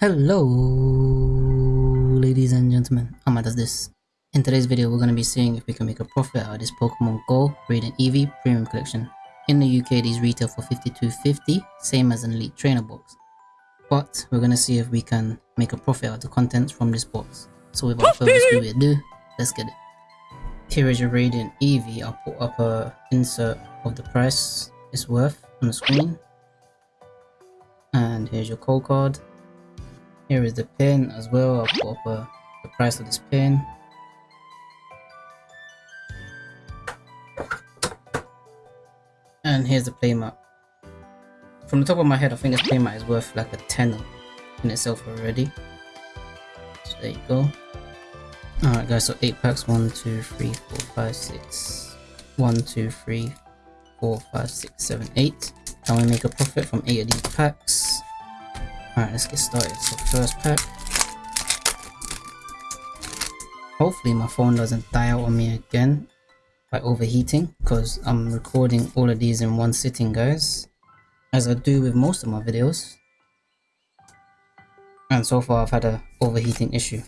Hello, ladies and gentlemen. Amma does this. In today's video, we're going to be seeing if we can make a profit out of this Pokemon Go Radiant Eevee Premium Collection. In the UK, these retail for 52.50, same as an Elite Trainer box. But we're going to see if we can make a profit out of the contents from this box. So without further ado, let's get it. Here is your Radiant Eevee. I'll put up a insert of the price it's worth on the screen. And here's your code card here is the pin as well. I'll put up uh, the price of this pin. And here's the playmat. From the top of my head, I think this playmat is worth like a tenner in itself already. So there you go. Alright guys, so 8 packs, 1, 2, 3, 4, 5, 6. 1, 2, 3, 4, 5, 6, 7, 8. Can we make a profit from 8 of these packs? Alright, let's get started. So first pack. Hopefully my phone doesn't die out on me again by overheating because I'm recording all of these in one sitting guys as I do with most of my videos and so far I've had a overheating issue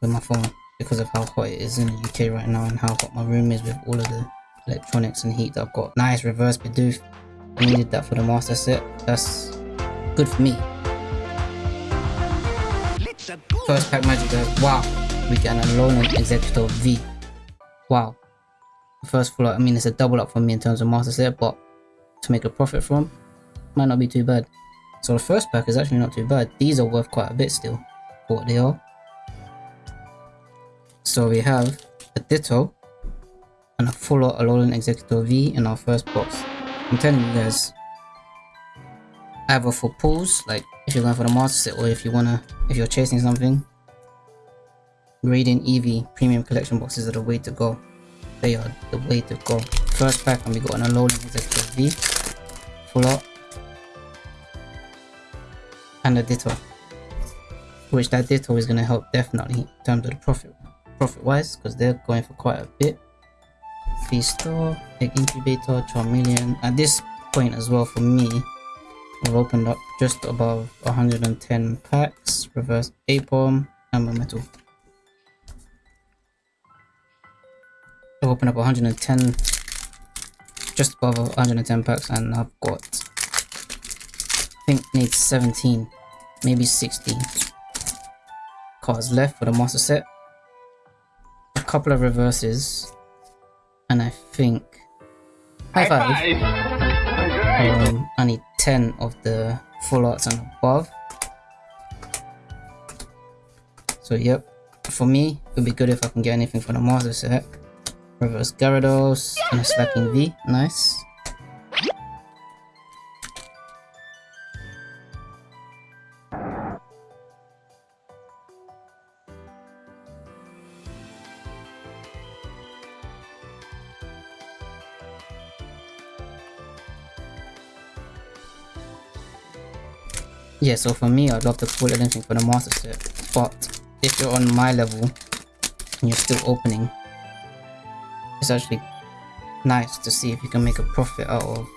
with my phone because of how hot it is in the UK right now and how hot my room is with all of the electronics and heat that I've got. Nice reverse Bidoof. I needed that for the master set. That's good for me. First pack magic. Wow. We get an Alolan Exeggutor V. Wow. First full I mean it's a double up for me in terms of master set, but to make a profit from might not be too bad. So the first pack is actually not too bad. These are worth quite a bit still for what they are. So we have a Ditto and a full Alolan Exeggutor V in our first box. I'm telling you guys, either for pulls, like if you're going for the master set or if you wanna, if you're chasing something, Radiant Eevee premium collection boxes are the way to go. They are the way to go. First pack and we got an Alolan Exeggutor V, full and a Ditto. Which that Ditto is gonna help definitely in terms of the profit, profit wise, because they're going for quite a bit. V-Star, Egg Incubator, Charmeleon. At this point as well for me, We've opened up just above 110 packs, reverse Aipom, and a metal. I've opened up 110, just above 110 packs, and I've got, I think needs 17, maybe 16 cards left for the master set. A couple of reverses, and I think, high five. High five. Um, I need 10 of the full arts and above. So yep, for me, it would be good if I can get anything for the master set. Reverse Gyarados and a Slaking V, nice. Yeah so for me i'd love to pull anything for the master set but if you're on my level and you're still opening it's actually nice to see if you can make a profit out of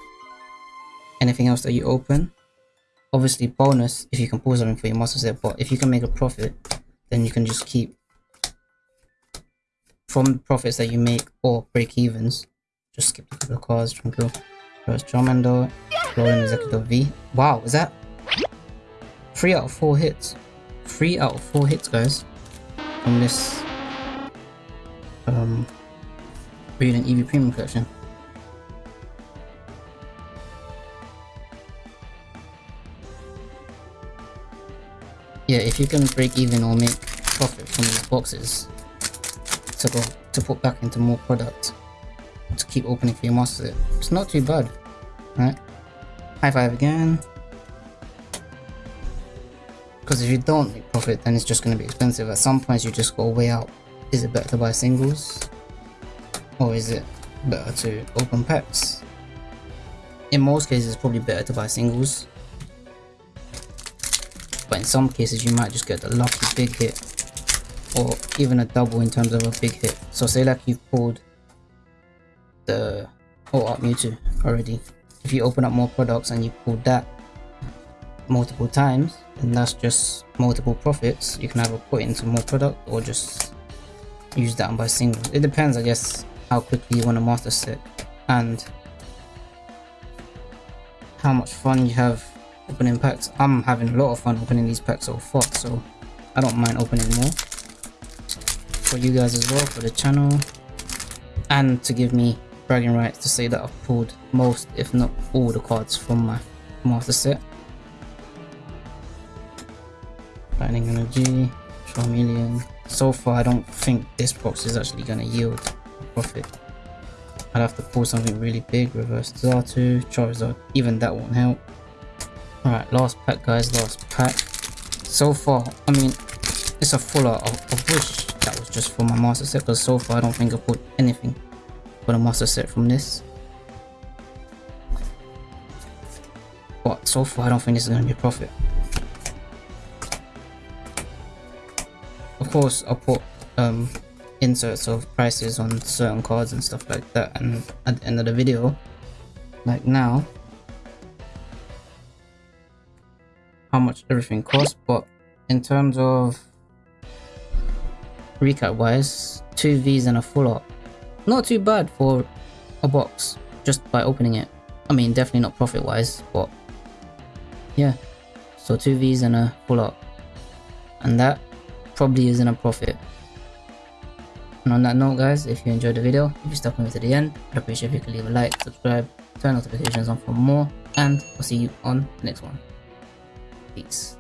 anything else that you open obviously bonus if you can pull something for your master set but if you can make a profit then you can just keep from the profits that you make or break evens just skip a couple of cards tranquil charmander Alolan Exeggutor v wow is that Three out of four hits. Three out of four hits, guys. From this um Radiant Eevee Premium Collection. Yeah, if you can break even or make profit from these boxes to go to put back into more product to keep opening for your master, it's not too bad. Right? High five again. Because if you don't make profit, then it's just going to be expensive. At some points, you just go way out. Is it better to buy singles? Or is it better to open packs? In most cases, it's probably better to buy singles. But in some cases, you might just get the lucky big hit. Or even a double in terms of a big hit. So say like you've pulled the oh, Alt Art Mewtwo already. If you open up more products and you pull that multiple times, and that's just multiple profits. You can either put into more product or just use that and buy singles. It depends, I guess, how quickly you want to master set and how much fun you have opening packs. I'm having a lot of fun opening these packs so far, so I don't mind opening more for you guys as well, for the channel, and to give me bragging rights to say that I've pulled most, if not all, the cards from my master set. Lightning Energy, Charmeleon. So far, I don't think this box is actually going to yield profit. I'd have to pull something really big, reverse Xatu, Charizard, even that won't help. Alright, last pack guys, last pack. So far, I mean, it's a full. I, I wish that was just for my master set, because so far I don't think I put anything for the master set from this. But so far I don't think this is going to be a profit. Course, I'll put um, inserts of prices on certain cards and stuff like that. And at the end of the video like now how much everything costs. But in terms of recap wise two V's and a full art. Not too bad for a box just by opening it. I mean definitely not profit wise but yeah. So two V's and a full art. And that probably isn't a profit and on that note guys, if you enjoyed the video, if you stuck with me to the end, I'd appreciate if you could leave a like, subscribe, turn notifications on for more, and I'll see you on the next one. Peace.